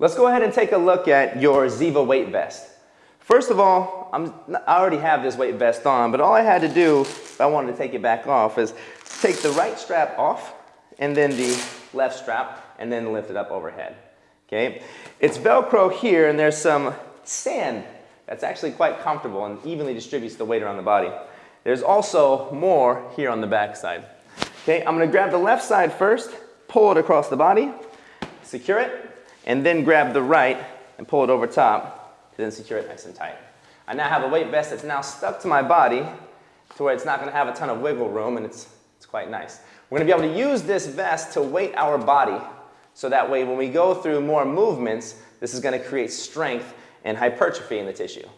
Let's go ahead and take a look at your Ziva weight vest. First of all, I'm, I already have this weight vest on, but all I had to do, if I wanted to take it back off, is take the right strap off and then the left strap and then lift it up overhead. Okay? It's Velcro here and there's some sand that's actually quite comfortable and evenly distributes the weight around the body. There's also more here on the back side. Okay, I'm gonna grab the left side first, pull it across the body, secure it, and then grab the right and pull it over top to then secure it nice and tight. I now have a weight vest that's now stuck to my body to where it's not gonna have a ton of wiggle room and it's, it's quite nice. We're gonna be able to use this vest to weight our body so that way when we go through more movements, this is gonna create strength and hypertrophy in the tissue.